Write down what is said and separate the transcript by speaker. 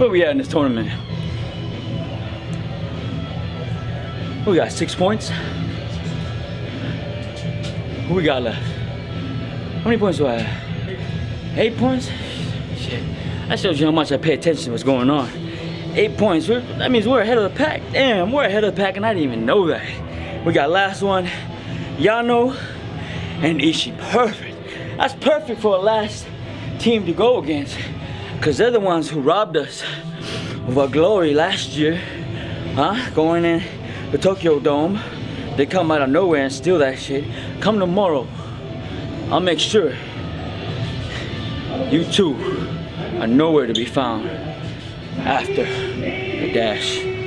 Speaker 1: Where we at in this tournament? We got six points. Who we got left? How many points do I have? Eight points? Shit. That shows you how much I pay attention to what's going on. Eight points. We're, that means we're ahead of the pack. Damn, we're ahead of the pack and I didn't even know that. We got last one, Yano and Ishii. Perfect. That's perfect for a last team to go against. Because they're the ones who robbed us of our glory last year. Huh? Going in the Tokyo Dome. They come out of nowhere and steal that shit. Come tomorrow. I'll make sure you two are nowhere to be found after the dash.